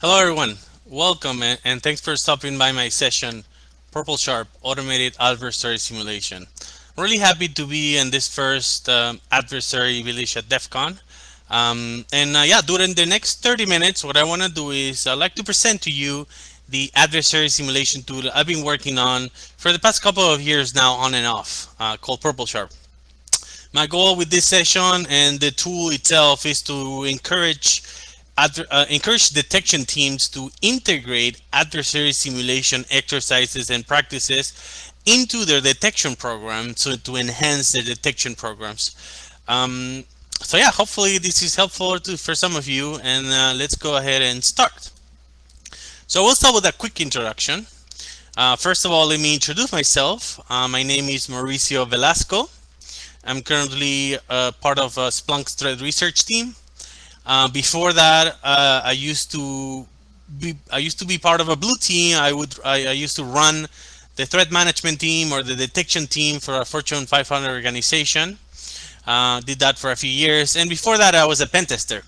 Hello everyone, welcome and thanks for stopping by my session, Purple Sharp Automated Adversary Simulation. I'm really happy to be in this first um, adversary village at DEF CON. Um, and uh, yeah, during the next 30 minutes, what I want to do is I'd like to present to you the adversary simulation tool I've been working on for the past couple of years now on and off, uh, called Purple Sharp. My goal with this session and the tool itself is to encourage uh, encourage detection teams to integrate adversary simulation exercises and practices into their detection program so to enhance their detection programs. Um, so yeah, hopefully this is helpful to, for some of you and uh, let's go ahead and start. So we'll start with a quick introduction. Uh, first of all, let me introduce myself. Uh, my name is Mauricio Velasco. I'm currently uh, part of uh, Splunk's threat research team. Uh, before that, uh, I used to be I used to be part of a blue team. I would I, I, used to run the threat management team or the detection team for a Fortune 500 organization. Uh, did that for a few years, and before that, I was a pen tester.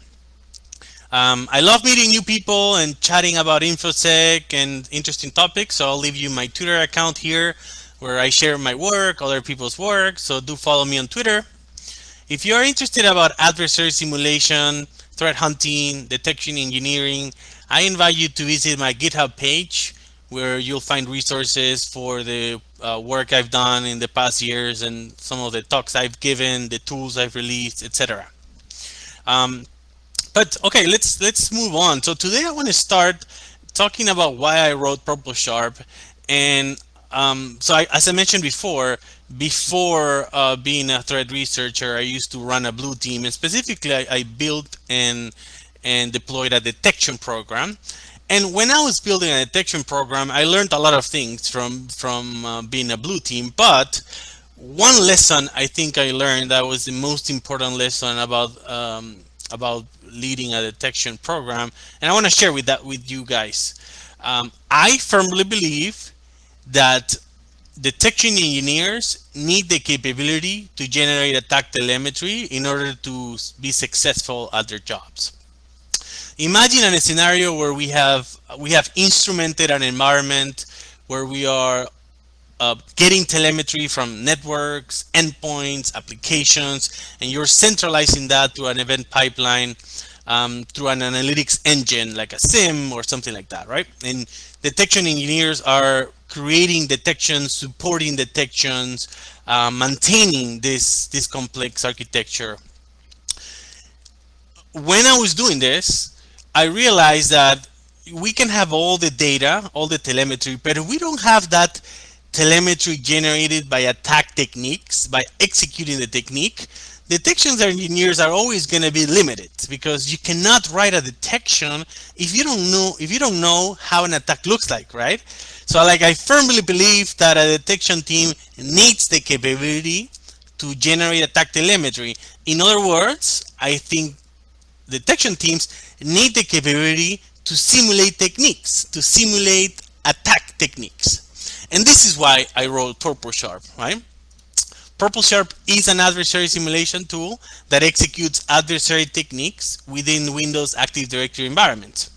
Um, I love meeting new people and chatting about infosec and interesting topics. So I'll leave you my Twitter account here where I share my work, other people's work. So do follow me on Twitter. If you're interested about adversary simulation, threat hunting, detection engineering, I invite you to visit my GitHub page where you'll find resources for the uh, work I've done in the past years and some of the talks I've given, the tools I've released, etc. Um, but okay, let's let's move on. So today I want to start talking about why I wrote Purple Sharp, and um, so I, as I mentioned before, before uh, being a threat researcher, I used to run a blue team, and specifically, I, I, built and and deployed a detection program. And when I was building a detection program, I learned a lot of things from from uh, being a blue team. But one lesson I think I learned that was the most important lesson about um, about leading a detection program, and I want to share with that with you guys. Um, I firmly believe that detection engineers need the capability to generate attack telemetry in order to be successful at their jobs. Imagine a scenario where we have we have instrumented an environment where we are uh, getting telemetry from networks, endpoints, applications, and you're centralizing that to an event pipeline um, through an analytics engine like a SIM or something like that, right? And detection engineers are creating detections, supporting detections, uh, maintaining this, this complex architecture. When I was doing this, I realized that we can have all the data, all the telemetry, but we don't have that telemetry generated by attack techniques, by executing the technique, detections engineers are always going to be limited because you cannot write a detection if you don't know if you don't know how an attack looks like, right? So like I firmly believe that a detection team needs the capability to generate attack telemetry. In other words, I think detection teams need the capability to simulate techniques, to simulate attack techniques. And this is why I wrote Purple Sharp, right? Purple Sharp is an adversary simulation tool that executes adversary techniques within Windows Active Directory environments.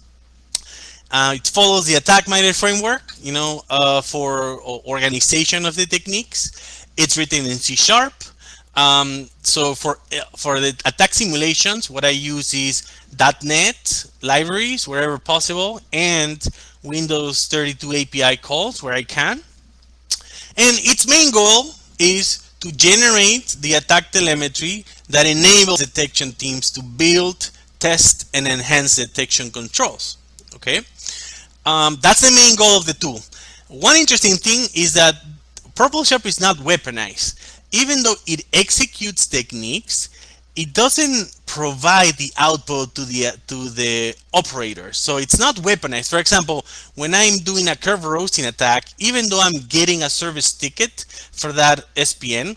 Uh, it follows the attack-minded framework, you know, uh, for organization of the techniques. It's written in C Sharp. Um, so for for the attack simulations, what I use is .NET libraries wherever possible and Windows 32 API calls where I can. And its main goal is to generate the attack telemetry that enables detection teams to build, test, and enhance detection controls. Okay, um, that's the main goal of the tool. One interesting thing is that Purple Sharp is not weaponized. Even though it executes techniques, it doesn't provide the output to the to the operator. So it's not weaponized. For example, when I'm doing a Kerberoasting attack, even though I'm getting a service ticket for that SPN,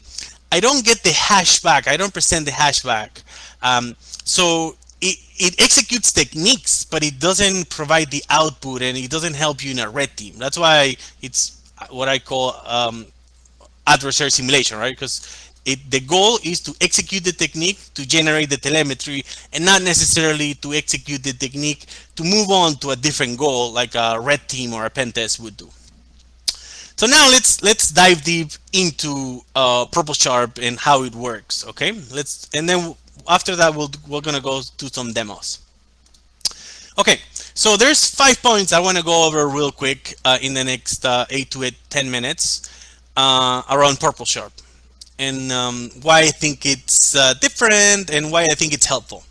I don't get the hash back. I don't present the hash back. Um, so it, it executes techniques, but it doesn't provide the output and it doesn't help you in a red team. That's why it's what I call um, adversary simulation, right? Because it the goal is to execute the technique to generate the telemetry and not necessarily to execute the technique to move on to a different goal like a red team or a pen test would do. So now let's let's dive deep into uh, Purple Sharp and how it works. Okay, let's and then after that we'll we're gonna go do some demos. Okay, so there's five points I want to go over real quick uh, in the next uh, eight to eight, 10 minutes uh, around Purple Sharp and um, why I think it's uh, different and why I think it's helpful.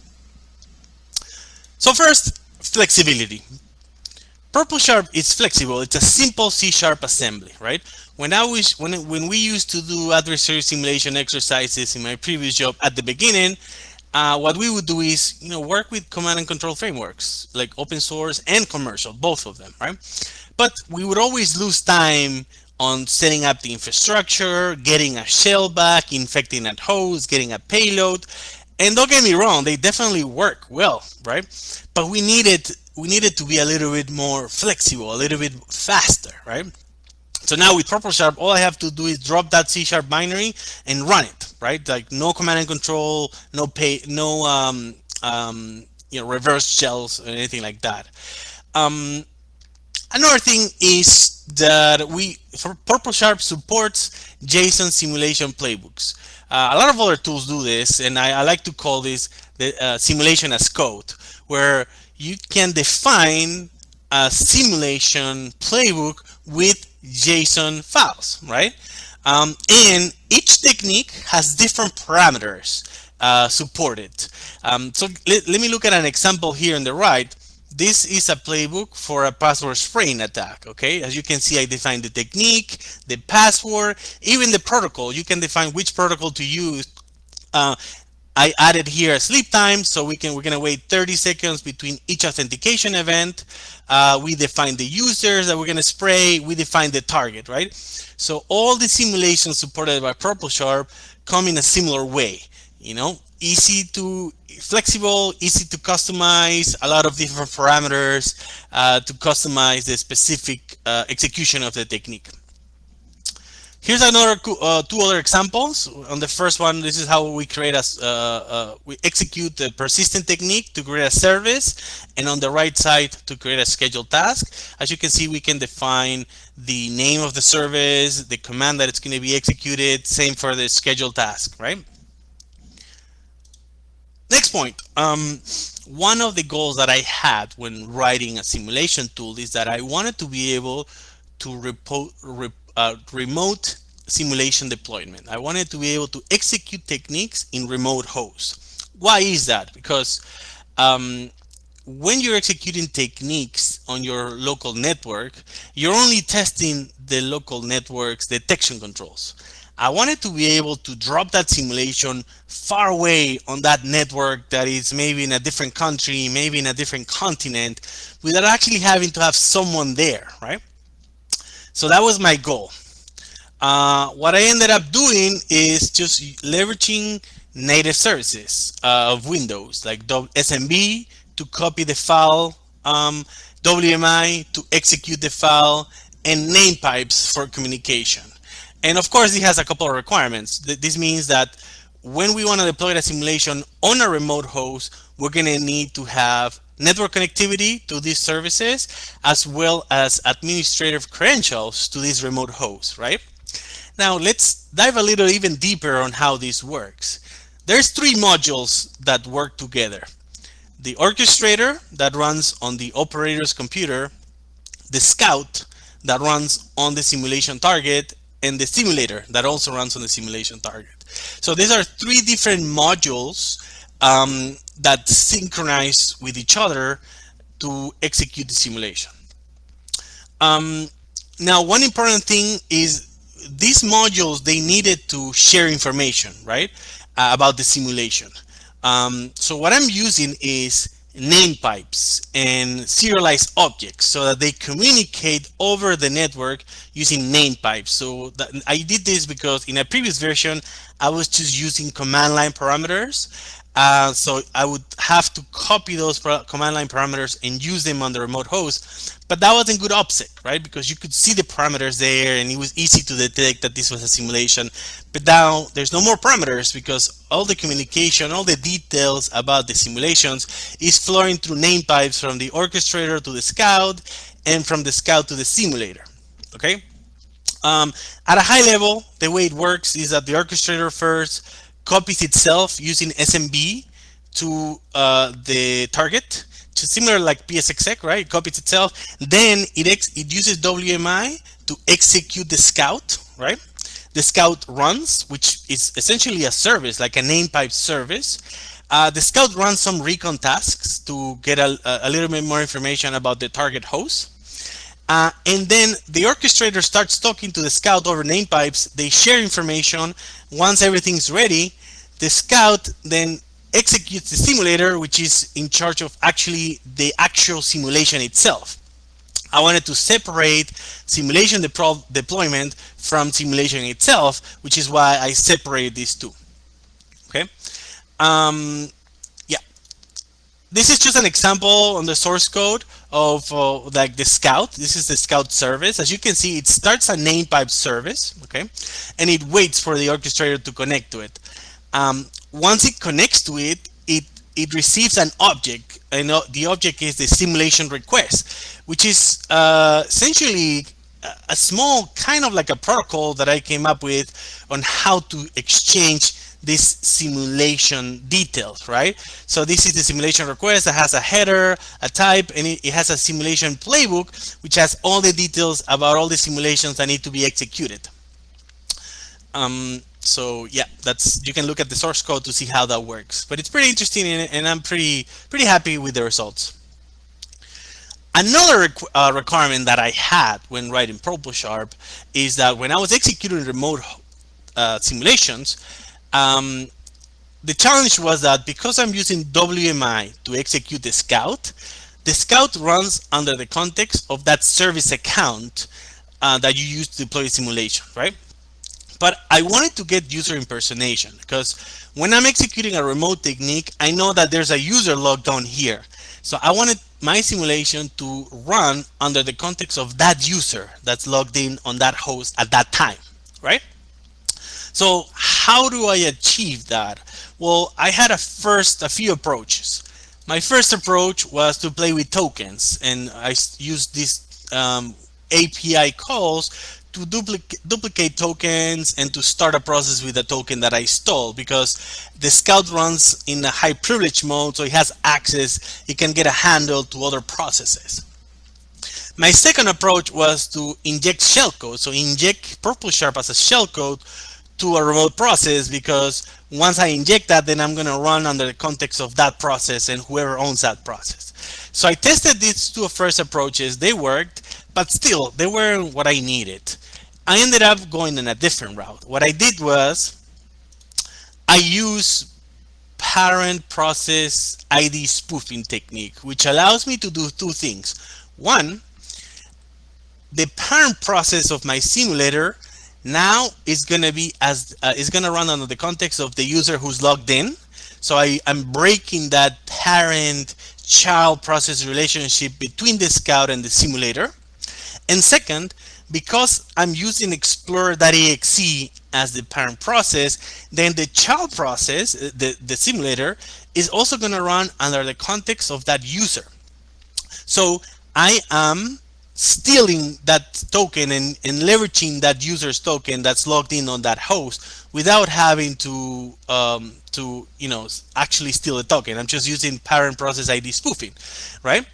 So first, flexibility. Purple Sharp is flexible. It's a simple C Sharp assembly, right? When I was when when we used to do adversary simulation exercises in my previous job at the beginning, uh, what we would do is you know work with command and control frameworks like open source and commercial both of them right? But we would always lose time on setting up the infrastructure getting a shell back infecting a host getting a payload. And don't get me wrong they definitely work well right? But we needed we needed to be a little bit more flexible a little bit faster right so now with Purple Sharp, all I have to do is drop that C Sharp binary and run it, right? Like no command and control, no pay, no um, um, you know reverse shells or anything like that. Um, another thing is that we Purple Sharp supports JSON simulation playbooks. Uh, a lot of other tools do this, and I, I like to call this the uh, simulation as code, where you can define a simulation playbook with JSON files, right? Um, and each technique has different parameters uh, supported. Um, so let, let me look at an example here on the right. This is a playbook for a password spraying attack, okay? As you can see, I defined the technique, the password, even the protocol. You can define which protocol to use uh, I added here a sleep time, so we can we're gonna wait 30 seconds between each authentication event. Uh, we define the users that we're gonna spray. We define the target, right? So all the simulations supported by Purple Sharp come in a similar way. You know, easy to flexible, easy to customize, a lot of different parameters uh, to customize the specific uh, execution of the technique. Here's another uh, two other examples. On the first one, this is how we create a uh, uh, we execute the persistent technique to create a service, and on the right side to create a scheduled task. As you can see, we can define the name of the service, the command that it's going to be executed. Same for the scheduled task, right? Next point. Um, one of the goals that I had when writing a simulation tool is that I wanted to be able to report uh, remote simulation deployment. I wanted to be able to execute techniques in remote hosts. Why is that? Because um, when you're executing techniques on your local network, you're only testing the local network's detection controls. I wanted to be able to drop that simulation far away on that network that is maybe in a different country, maybe in a different continent, without actually having to have someone there, right? So that was my goal. Uh, what I ended up doing is just leveraging native services uh, of Windows, like SMB to copy the file, um, WMI to execute the file, and name pipes for communication. And of course, it has a couple of requirements. This means that when we want to deploy a simulation on a remote host, we're going to need to have network connectivity to these services, as well as administrative credentials to these remote hosts, right? Now let's dive a little even deeper on how this works. There's three modules that work together. The orchestrator that runs on the operator's computer, the scout that runs on the simulation target, and the simulator that also runs on the simulation target. So these are three different modules um, that synchronize with each other to execute the simulation. Um, now, one important thing is these modules, they needed to share information, right, uh, about the simulation. Um, so what I'm using is name pipes and serialized objects so that they communicate over the network using name pipes. So that, I did this because in a previous version, I was just using command line parameters uh, so I would have to copy those command line parameters and use them on the remote host. But that wasn't good OPSEC, right? Because you could see the parameters there and it was easy to detect that this was a simulation. But now there's no more parameters because all the communication, all the details about the simulations is flowing through name pipes from the orchestrator to the scout and from the scout to the simulator, okay? Um, at a high level, the way it works is that the orchestrator first copies itself using SMB to uh, the target, to similar like PSExec, right? It copies itself. Then it, it uses WMI to execute the scout, right? The scout runs, which is essentially a service, like a name pipe service. Uh, the scout runs some recon tasks to get a, a little bit more information about the target host. Uh, and then the orchestrator starts talking to the scout over name pipes. They share information. Once everything's ready, the scout then executes the simulator, which is in charge of actually the actual simulation itself. I wanted to separate simulation deployment from simulation itself, which is why I separate these two. Okay. Um, yeah. This is just an example on the source code of uh, like the scout. This is the scout service. As you can see, it starts a name pipe service, okay, and it waits for the orchestrator to connect to it. Um, once it connects to it, it it receives an object, and the object is the simulation request, which is uh, essentially a small kind of like a protocol that I came up with on how to exchange this simulation details, right? So this is the simulation request that has a header, a type, and it, it, has a simulation playbook, which has all the details about all the simulations that need to be executed. Um, so yeah, that's you can look at the source code to see how that works. But it's pretty interesting, and, and I'm pretty pretty happy with the results. Another uh, requirement that I had when writing PurpleSharp is that when I was executing remote uh, simulations, um, the challenge was that because I'm using WMI to execute the Scout, the Scout runs under the context of that service account uh, that you use to deploy simulation, right? But I wanted to get user impersonation because when I'm executing a remote technique, I know that there's a user logged on here. So I wanted my simulation to run under the context of that user that's logged in on that host at that time, right? So how do I achieve that? Well, I had a first a few approaches. My first approach was to play with tokens and I used these um, API calls to duplicate, duplicate tokens and to start a process with a token that I stole because the scout runs in a high privilege mode so it has access, it can get a handle to other processes. My second approach was to inject shellcode, so inject Purple Sharp as a shellcode to a remote process because once I inject that, then I'm going to run under the context of that process and whoever owns that process. So I tested these two first approaches. They worked, but still, they weren't what I needed. I ended up going in a different route. What I did was I use parent process ID spoofing technique, which allows me to do two things. One, the parent process of my simulator now it's going to be as uh, going to run under the context of the user who's logged in. So I, I'm breaking that parent child process relationship between the scout and the simulator. And second, because I'm using Explorer.exe as the parent process, then the child process, uh, the, the simulator, is also going to run under the context of that user. So I am stealing that token and, and leveraging that user's token that's logged in on that host without having to um, to you know actually steal a token. I'm just using parent process ID spoofing, right?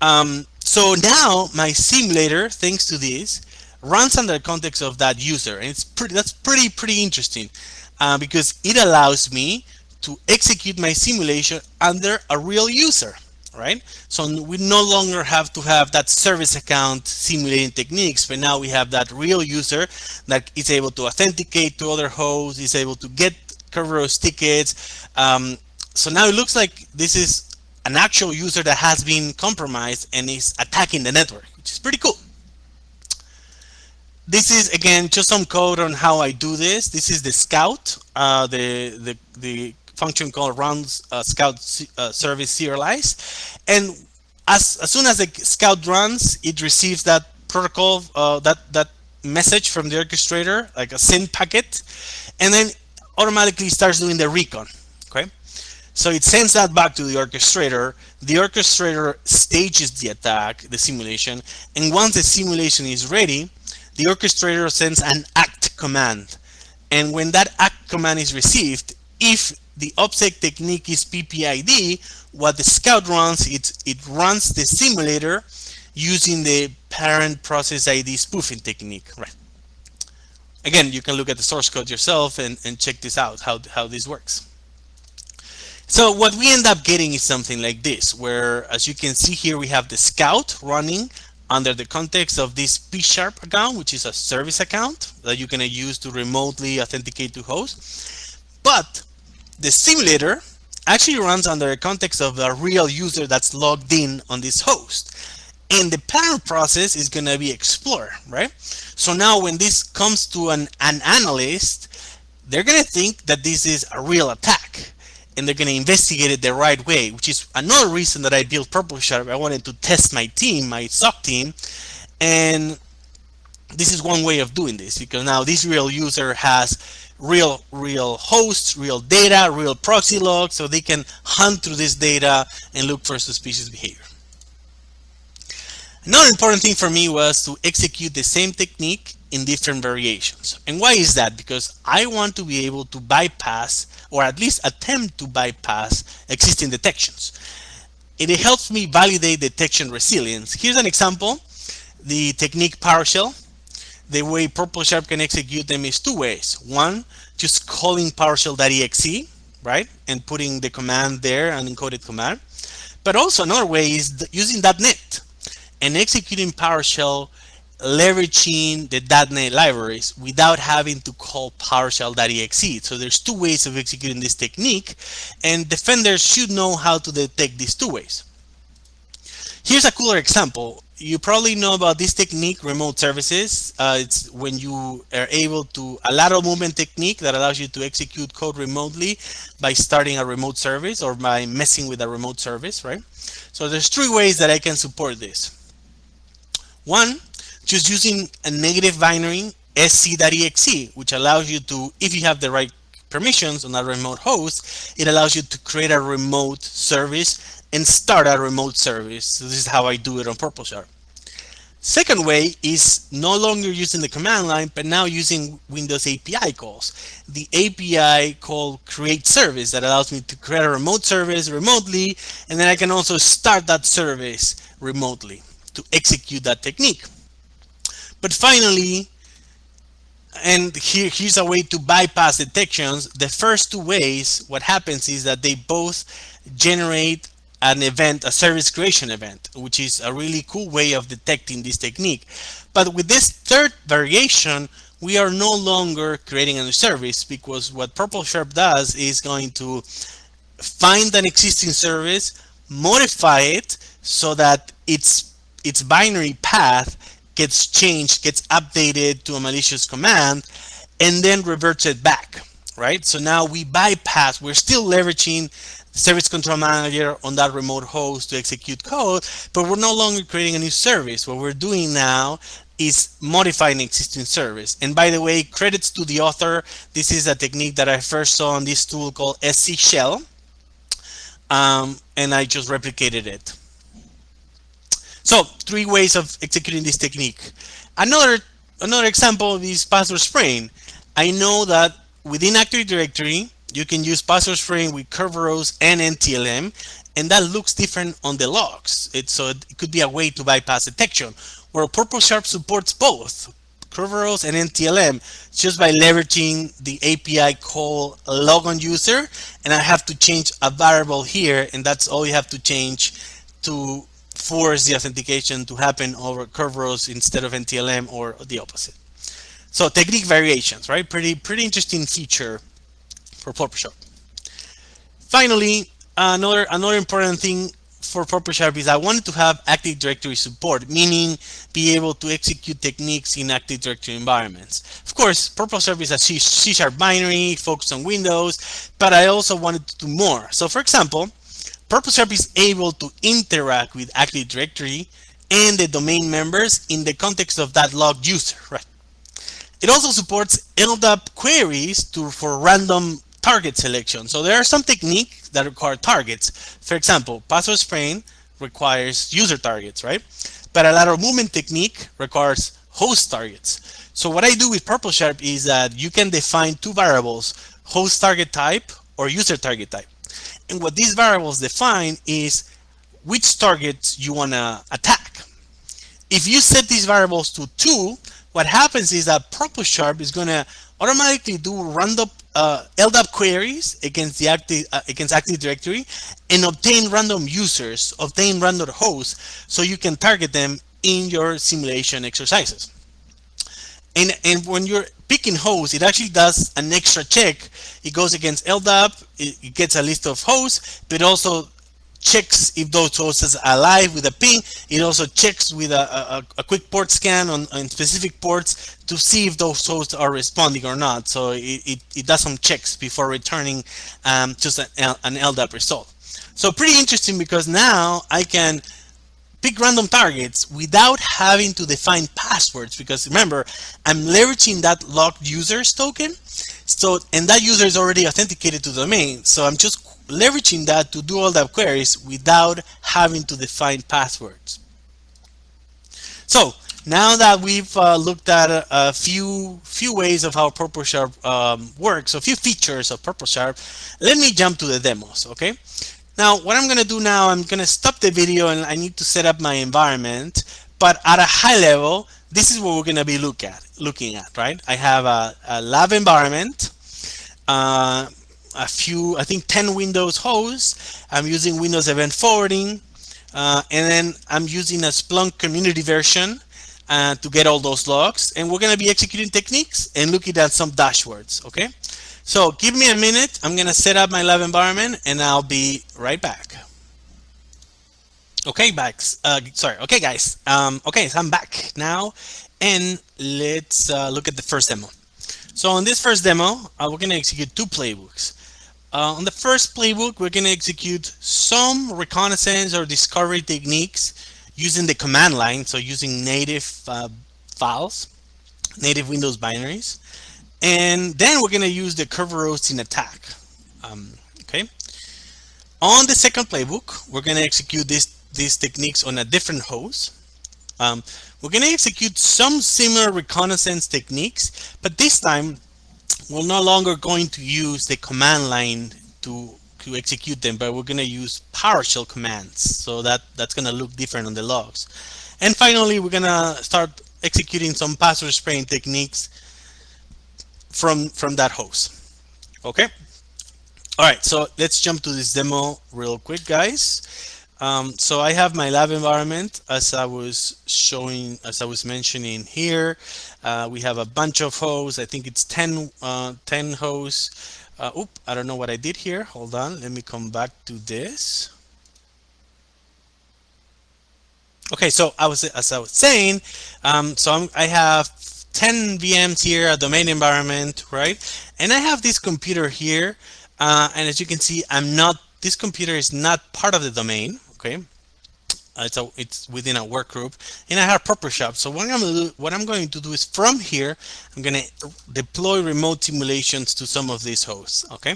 Um, so now my simulator, thanks to this, runs under the context of that user. And it's pretty, that's pretty, pretty interesting uh, because it allows me to execute my simulation under a real user, right? So we no longer have to have that service account simulating techniques, but now we have that real user that is able to authenticate to other hosts, is able to get Kerberos tickets. Um, so now it looks like this is an actual user that has been compromised and is attacking the network, which is pretty cool this is again just some code on how I do this. This is the scout, uh, the, the, the function called runs uh, scout uh, service serialize. And as, as soon as the scout runs, it receives that protocol, uh, that, that message from the orchestrator, like a send packet, and then automatically starts doing the recon, okay? So it sends that back to the orchestrator. The orchestrator stages the attack, the simulation, and once the simulation is ready, the orchestrator sends an act command. And when that act command is received, if the OPSEC technique is PPID, what the scout runs, it, it runs the simulator using the parent process ID spoofing technique. Right. Again, you can look at the source code yourself and, and check this out, how, how this works. So what we end up getting is something like this, where as you can see here, we have the scout running under the context of this P-Sharp account, which is a service account that you're to use to remotely authenticate to host. But the simulator actually runs under the context of a real user that's logged in on this host. And the parent process is going to be Explorer, right? So now when this comes to an, an analyst, they're going to think that this is a real attack and they're going to investigate it the right way, which is another reason that I built PurpleSharp. I wanted to test my team, my SOC team, and this is one way of doing this because now this real user has real real hosts, real data, real proxy logs, so they can hunt through this data and look for suspicious behavior. Another important thing for me was to execute the same technique in different variations. And why is that? Because I want to be able to bypass or at least attempt to bypass existing detections. And It helps me validate detection resilience. Here's an example, the technique PowerShell. The way PurpleSharp can execute them is two ways. One, just calling PowerShell.exe, right? And putting the command there, an encoded command. But also another way is using .NET and executing PowerShell leveraging the .NET libraries without having to call PowerShell.exe. So there's two ways of executing this technique, and defenders should know how to detect these two ways. Here's a cooler example. You probably know about this technique, remote services. Uh, it's when you are able to, a lateral movement technique that allows you to execute code remotely by starting a remote service or by messing with a remote service, right? So there's three ways that I can support this. One, just using a negative binary sc.exe, which allows you to, if you have the right permissions on a remote host, it allows you to create a remote service and start a remote service. So this is how I do it on PurpleSharp. Second way is no longer using the command line, but now using Windows API calls. The API called create service that allows me to create a remote service remotely, and then I can also start that service remotely to execute that technique. But finally, and here, here's a way to bypass detections. The first two ways, what happens is that they both generate an event, a service creation event, which is a really cool way of detecting this technique. But with this third variation, we are no longer creating a new service because what PurpleSharp does is going to find an existing service, modify it so that its its binary path gets changed, gets updated to a malicious command, and then reverts it back, right? So now we bypass, we're still leveraging service control manager on that remote host to execute code, but we're no longer creating a new service. What we're doing now is modifying existing service. And by the way, credits to the author. This is a technique that I first saw on this tool called SC Shell. Um, and I just replicated it. So three ways of executing this technique. Another, another example is password spraying. I know that within Active Directory, you can use password spraying with Kerberos and NTLM, and that looks different on the logs. It, so it could be a way to bypass detection, where PurpleSharp supports both Kerberos and NTLM just by leveraging the API call logon user, and I have to change a variable here, and that's all you have to change to force the authentication to happen over Kerberos instead of NTLM or the opposite. So technique variations, right? Pretty, pretty interesting feature for PurpleSharp. Finally, another, another important thing for PurpleSharp is I wanted to have Active Directory support, meaning be able to execute techniques in Active Directory environments. Of course, PurpleSharp is a C-sharp binary focused on Windows, but I also wanted to do more. So for example, PurpleSharp is able to interact with Active Directory and the domain members in the context of that logged user, right? It also supports LDAP queries to, for random target selection. So there are some techniques that require targets. For example, password spraying requires user targets, right? But a lateral movement technique requires host targets. So what I do with PurpleSharp is that you can define two variables, host target type or user target type. And what these variables define is which targets you want to attack. If you set these variables to two, what happens is that PurpleSharp is going to automatically do random uh, LDAP queries against the active uh, against Active Directory and obtain random users, obtain random hosts, so you can target them in your simulation exercises. And and when you're picking hosts, it actually does an extra check. It goes against LDAP, it, it gets a list of hosts, but also checks if those hosts are alive with a ping. It also checks with a, a, a, quick port scan on, on specific ports to see if those hosts are responding or not. So it, it, it does some checks before returning um, just an, an LDAP result. So pretty interesting because now I can pick random targets without having to define passwords because remember I'm leveraging that logged users token so and that user is already authenticated to the domain so I'm just leveraging that to do all the queries without having to define passwords. So now that we've uh, looked at a, a, few few ways of how PurpleSharp um, works, a few features of PurpleSharp, let me jump to the demos, okay? Now, what I'm going to do now, I'm going to stop the video and I need to set up my environment. But at a high level, this is what we're going to be look at, looking at, right? I have a, a lab environment. Uh, a few, I think 10 Windows hosts. I'm using Windows Event Forwarding. Uh, and then I'm using a Splunk community version uh, to get all those logs. And we're going to be executing techniques and looking at some dashboards, okay? So give me a minute. I'm going to set up my lab environment and I'll be right back. Okay, back. Uh, sorry. Okay, guys. Um, okay, so I'm back now. And let's uh, look at the first demo. So on this first demo, uh, we're going to execute two playbooks. Uh, on the first playbook, we're going to execute some reconnaissance or discovery techniques using the command line, so using native uh, files, native Windows binaries. And then we're going to use the Kerberos attack. Um, okay. On the second playbook, we're going to execute this, these techniques on a different host. Um, we're going to execute some similar reconnaissance techniques, but this time we're no longer going to use the command line to to execute them, but we're going to use PowerShell commands. So that that's going to look different on the logs. And finally, we're going to start executing some password spraying techniques from from that host. Okay. All right. So let's jump to this demo real quick, guys. Um, so I have my lab environment as I was showing, as I was mentioning here. Uh, we have a bunch of hosts. I think it's 10, uh, 10 hosts. Uh, oop, I don't know what I did here. Hold on. Let me come back to this. Okay, so I was as I was saying, um, so I'm, I have 10 VMs here, a domain environment, right? And I have this computer here, uh, and as you can see, I'm not. This computer is not part of the domain, okay? Uh, it's, it's within a work group and I have PurpleSharp. So what I'm, do, what I'm going to do is from here, I'm going to deploy remote simulations to some of these hosts. Okay.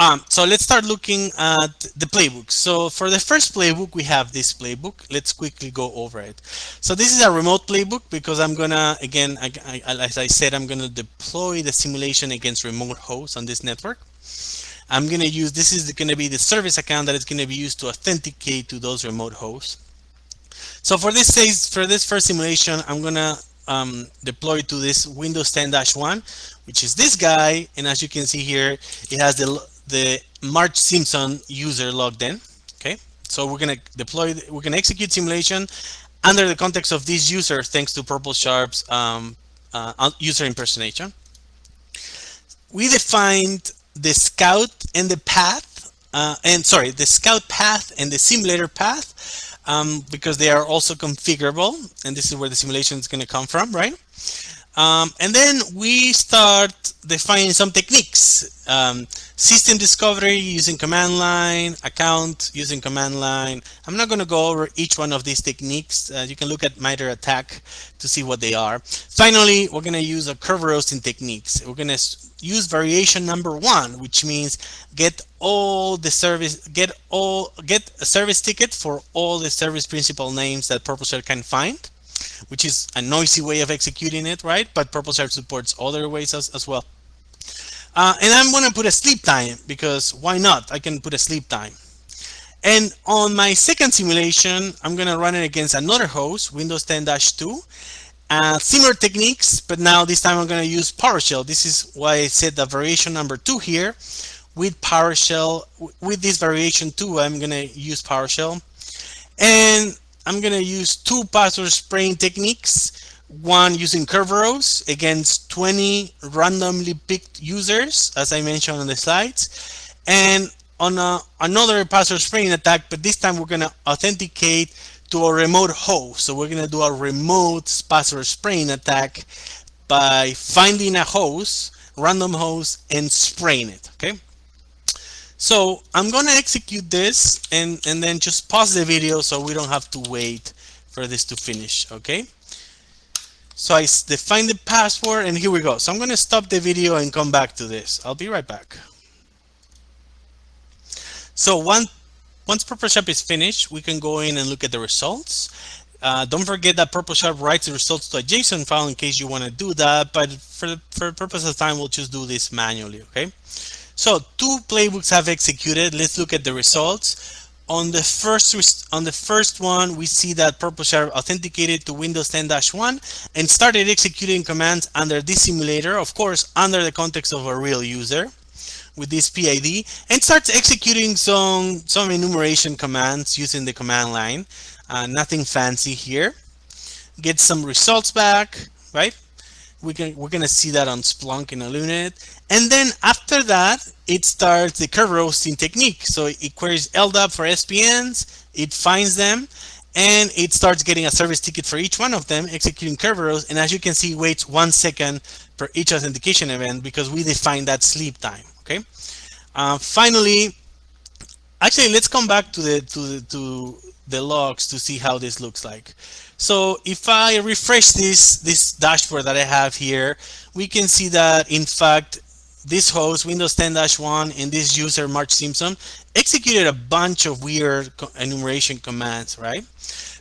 Um, so let's start looking at the playbook. So for the first playbook, we have this playbook. Let's quickly go over it. So this is a remote playbook because I'm gonna, again, I, I, as I said, I'm gonna deploy the simulation against remote hosts on this network. I'm going to use, this is going to be the service account that is going to be used to authenticate to those remote hosts. So for this case, for this first simulation, I'm going to um, deploy to this Windows 10-1, which is this guy. And as you can see here, it has the, the March Simpson user logged in. Okay, so we're going to deploy, we're going to execute simulation under the context of this user, thanks to PurpleSharp's um, uh, user impersonation. We defined the scout and the path uh, and sorry, the scout path and the simulator path, um, because they are also configurable. And this is where the simulation is going to come from, right? Um, and then we start defining some techniques. Um, system discovery using command line, account using command line. I'm not going to go over each one of these techniques. Uh, you can look at MITRE ATT&CK to see what they are. Finally, we're going to use a curve roasting techniques. We're going to use variation number one, which means get all the service, get all, get a service ticket for all the service principal names that PurpleShell can find which is a noisy way of executing it, right? But PurpleShell supports other ways as, as well. Uh, and I'm going to put a sleep time because why not? I can put a sleep time. And on my second simulation, I'm going to run it against another host, Windows 10-2. Uh, similar techniques, but now this time I'm going to use PowerShell. This is why I said the variation number two here. With PowerShell, with this variation two, I'm going to use PowerShell. And I'm going to use two password spraying techniques. One using Kerberos against 20 randomly picked users, as I mentioned on the slides. And on a, another password spraying attack, but this time we're going to authenticate to a remote host. So we're going to do a remote password spraying attack by finding a host, random host, and spraying it. Okay. So I'm going to execute this and, and then just pause the video so we don't have to wait for this to finish, okay? So I define the password and here we go. So I'm going to stop the video and come back to this. I'll be right back. So one, once PurpleSharp is finished, we can go in and look at the results. Uh, don't forget that PurpleSharp writes the results to a JSON file in case you want to do that, but for, for purpose of time, we'll just do this manually, okay? So two playbooks have executed. Let's look at the results. On the first on the first one, we see that Purple PurpleShare authenticated to Windows 10-1 and started executing commands under this simulator, of course, under the context of a real user with this PID, and starts executing some some enumeration commands using the command line. Uh, nothing fancy here. Get some results back, right? We can, we're going to see that on Splunk in a minute. And then after that, it starts the curve roasting technique. So it queries LDAP for SPNs, it finds them, and it starts getting a service ticket for each one of them, executing Kerberos. And as you can see, waits one second for each authentication event because we define that sleep time. Okay. Uh, finally, actually, let's come back to the to the, to the logs to see how this looks like. So if I refresh this, this dashboard that I have here, we can see that in fact, this host, Windows 10-1, and this user, Mark Simpson, executed a bunch of weird enumeration commands, right?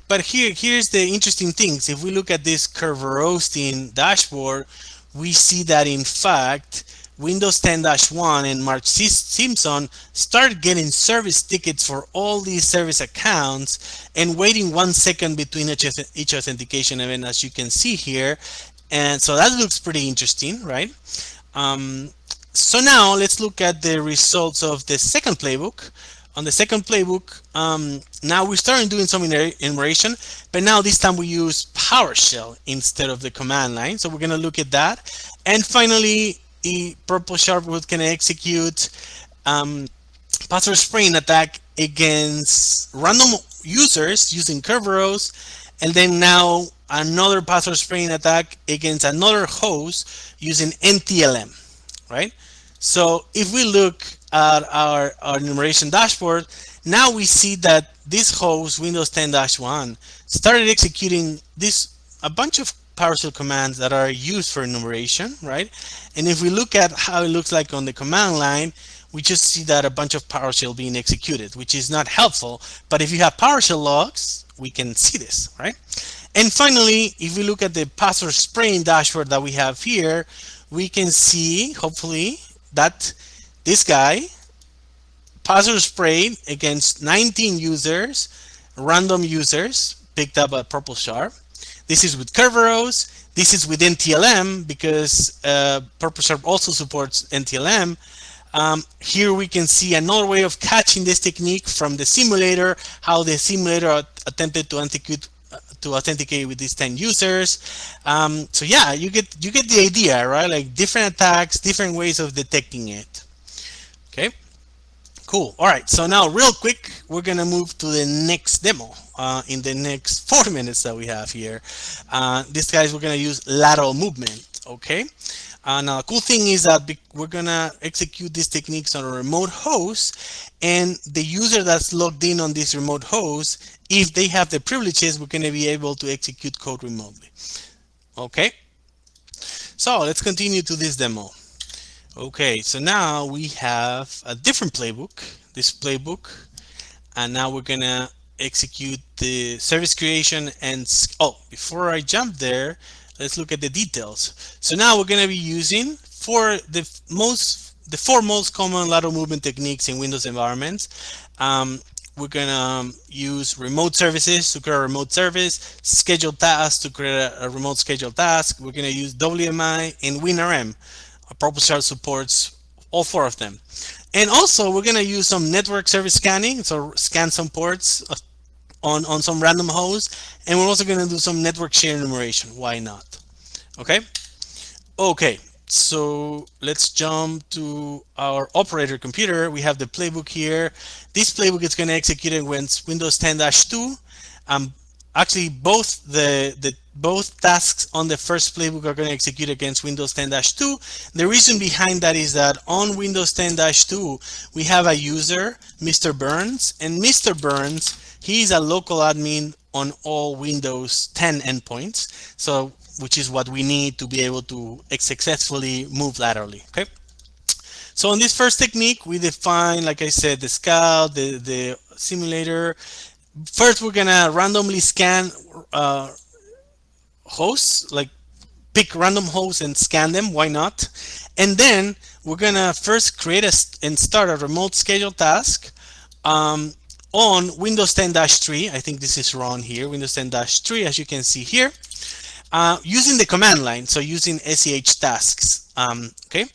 But here, here's the interesting things. If we look at this roasting dashboard, we see that in fact, Windows 10-1 and Mark Simpson start getting service tickets for all these service accounts and waiting one second between each, authentication event as you can see here. And so that looks pretty interesting, right? Um, so now let's look at the results of the second playbook. On the second playbook, um, now we're starting doing some enumeration, but now this time we use PowerShell instead of the command line. So we're going to look at that. And finally, PurpleSharp can execute um, password spraying attack against random users using Kerberos, and then now another password spraying attack against another host using NTLM, right? So if we look at our, our enumeration dashboard, now we see that this host, Windows 10-1, started executing this a bunch of PowerShell commands that are used for enumeration, right? And if we look at how it looks like on the command line, we just see that a bunch of PowerShell being executed, which is not helpful. But if you have PowerShell logs, we can see this, right? And finally, if we look at the password spraying dashboard that we have here, we can see, hopefully, that this guy password sprayed against 19 users, random users picked up a purple PurpleSharp. This is with Kerberos. This is with NTLM because uh, PurpleSharp also supports NTLM. Um, here we can see another way of catching this technique from the simulator, how the simulator attempted to authenticate uh, to authenticate with these 10 users. Um, so yeah, you get you get the idea, right? Like different attacks, different ways of detecting it. Okay. Cool. All right. So now, real quick, we're gonna move to the next demo uh, in the next four minutes that we have here. Uh, this guys, we're gonna use lateral movement. Okay. And a cool thing is that we're gonna execute these techniques on a remote host, and the user that's logged in on this remote host, if they have the privileges, we're gonna be able to execute code remotely. Okay. So let's continue to this demo. Okay, so now we have a different playbook, this playbook, and now we're gonna execute the service creation and, oh, before I jump there, let's look at the details. So now we're gonna be using for the most, the four most common lateral movement techniques in Windows environments. Um, we're gonna um, use remote services to create a remote service, scheduled tasks to create a, remote scheduled task. We're gonna use WMI and WinRM PurpleSharp supports all four of them. And also we're gonna use some network service scanning, so scan some ports uh, on, on some random host. And we're also gonna do some network share enumeration. Why not? Okay. Okay. So let's jump to our operator computer. We have the playbook here. This playbook is going to execute when Windows 10-2. Um, actually, both the, the both tasks on the first playbook are going to execute against Windows 10-2. The reason behind that is that on Windows 10-2, we have a user, Mr. Burns, and Mr. Burns, he's a local admin on all Windows 10 endpoints. So, which is what we need to be able to successfully move laterally, okay? So on this first technique, we define, like I said, the scout, the, the simulator. First, we're gonna randomly scan uh, hosts, like pick random hosts and scan them, why not? And then we're gonna first create a, and start a remote schedule task um, on Windows 10-3. I think this is wrong here, Windows 10-3, as you can see here, uh, using the command line, so using SCH tasks, um, okay?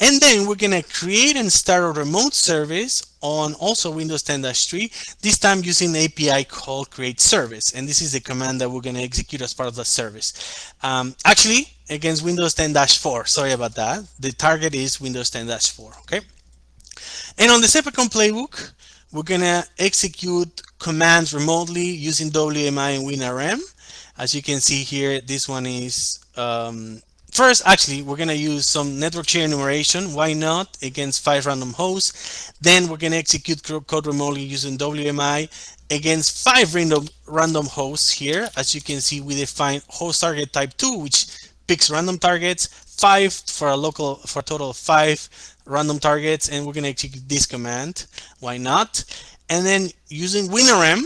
And then we're gonna create and start a remote service on also Windows 10-3, this time using API called create service. And this is the command that we're going to execute as part of the service. Um, actually, against Windows 10-4, sorry about that. The target is Windows 10-4, okay? And on the second playbook, we're going to execute commands remotely using WMI and WinRM. As you can see here, this one is um, First, actually, we're going to use some network share enumeration. Why not? Against five random hosts. Then we're going to execute code remotely using WMI against five random, random hosts here. As you can see, we define host target type 2, which picks random targets, five for a local, for a total of five random targets. And we're going to execute this command. Why not? And then using WinRM,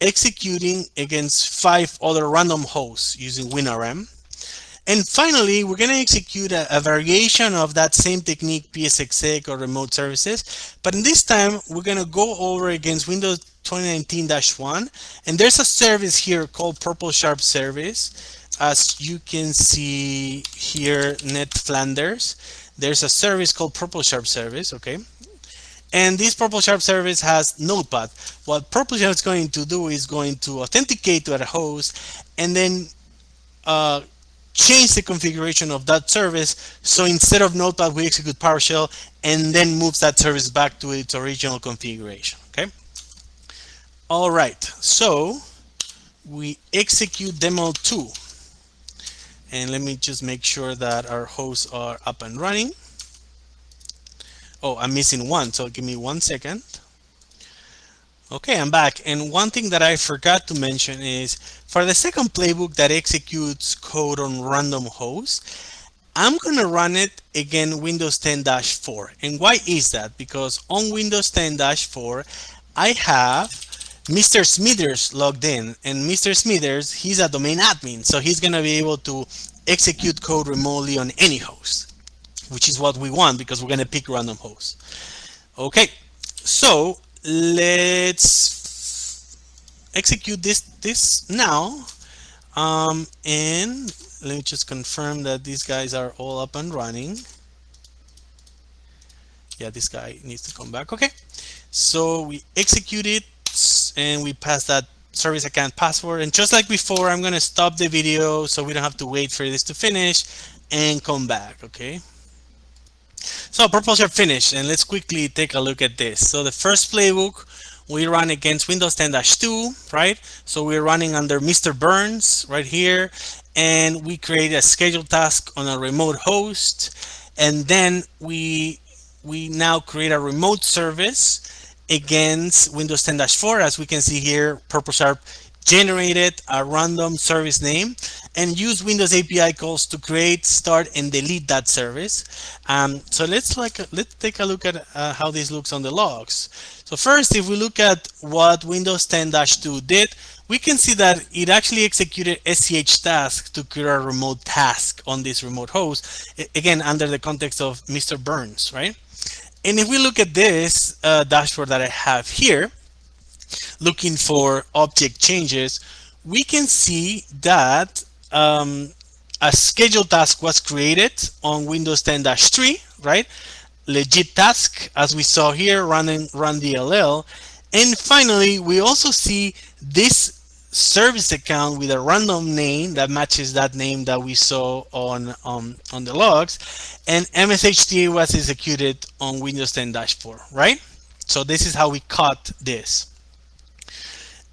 executing against five other random hosts using WinRM. And finally, we're going to execute a, a, variation of that same technique, PSExec or remote services. But in this time, we're going to go over against Windows 2019-1. And there's a service here called Purple Sharp Service. As you can see here, Ned Flanders. There's a service called Purple Sharp Service, okay? And this Purple Sharp service has Notepad. What Purple Sharp is going to do is going to authenticate to a host and then uh, change the configuration of that service. So instead of Notepad, we execute PowerShell and then moves that service back to its original configuration. Okay. All right. So we execute demo two. And let me just make sure that our hosts are up and running. Oh, I'm missing one. So give me one second. Okay, I'm back. And one thing that I forgot to mention is for the second playbook that executes code on random hosts, I'm going to run it again Windows 10-4. And why is that? Because on Windows 10-4, I have Mr. Smithers logged in. And Mr. Smithers, he's a domain admin. So he's going to be able to execute code remotely on any host, which is what we want because we're going to pick random hosts. Okay, so let's execute this this now um, and let me just confirm that these guys are all up and running. Yeah this guy needs to come back. Okay. So we execute it and we pass that service account password. And just like before I'm gonna stop the video so we don't have to wait for this to finish and come back okay? So are finished and let's quickly take a look at this. So the first playbook we run against Windows 10-2, right? So we're running under Mr. Burns right here and we create a scheduled task on a remote host and then we we now create a remote service against Windows 10-4 as we can see here Purple Sharp generated a random service name and use Windows API calls to create, start, and delete that service. Um, so let's like let's take a look at uh, how this looks on the logs. So first, if we look at what Windows 10-2 did, we can see that it actually executed SCH task to create a remote task on this remote host, again, under the context of Mr. Burns, right? And if we look at this uh, dashboard that I have here, looking for object changes, we can see that um, a schedule task was created on Windows 10-3, right? Legit task, as we saw here, running run DLL. And finally, we also see this service account with a random name that matches that name that we saw on um, on the logs and MSHTA was executed on Windows 10-4 right so this is how we caught this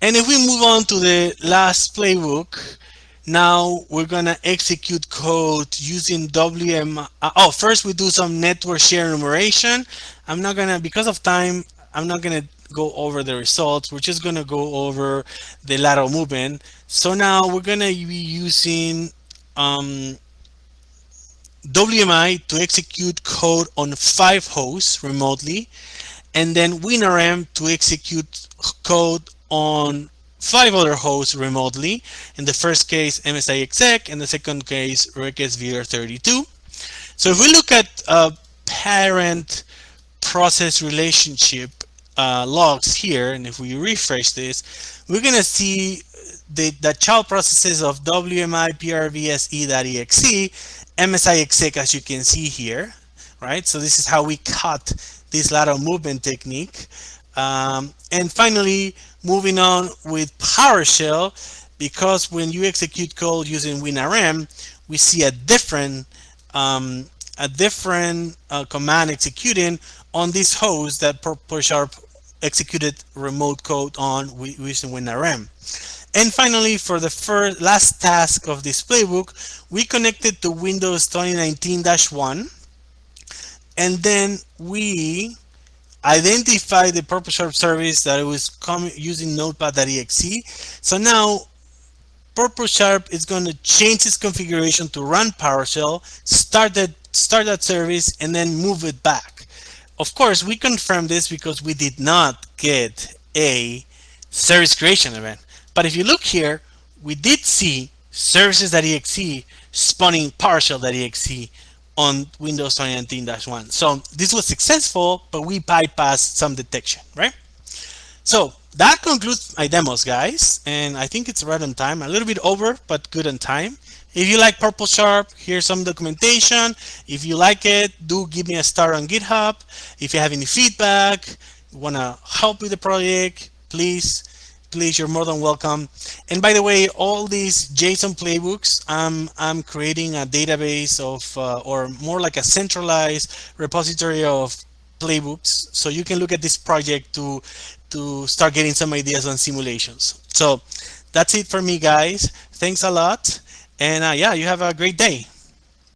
and if we move on to the last playbook, now we're gonna execute code using WM. Oh, first we do some network share enumeration. I'm not gonna, because of time, I'm not gonna go over the results. We're just gonna go over the lateral movement. So now we're gonna be using um, WMI to execute code on five hosts remotely, and then WinRM to execute code on five other hosts remotely. In the first case, MSI exec, in the second case, Regsvr32. So if we look at uh, parent process relationship uh, logs here, and if we refresh this, we're going to see the, the child processes of WMI PRVSE.exe, MSI exec, as you can see here, right? So this is how we cut this lateral movement technique. Um, and finally, moving on with PowerShell, because when you execute code using WinRM, we see a different um, a different uh, command executing on this host that Sharp executed remote code on using WinRM. And finally, for the first last task of this playbook, we connected to Windows 2019-1, and then we identify the Purple Sharp service that it was using notepad.exe. So now Purple Sharp is going to change its configuration to run PowerShell, start that, start that service, and then move it back. Of course, we confirm this because we did not get a service creation event. But if you look here, we did see services.exe spawning PowerShell.exe on Windows 2019-1. So this was successful, but we bypassed some detection, right? So that concludes my demos, guys. And I think it's right on time, a little bit over, but good on time. If you like Purple Sharp, here's some documentation. If you like it, do give me a star on GitHub. If you have any feedback, want to help with the project, please please you're more than welcome. And by the way all these json playbooks i'm i'm creating a database of uh, or more like a centralized repository of playbooks. So you can look at this project to to start getting some ideas on simulations. So that's it for me guys. Thanks a lot. And uh, yeah you have a great day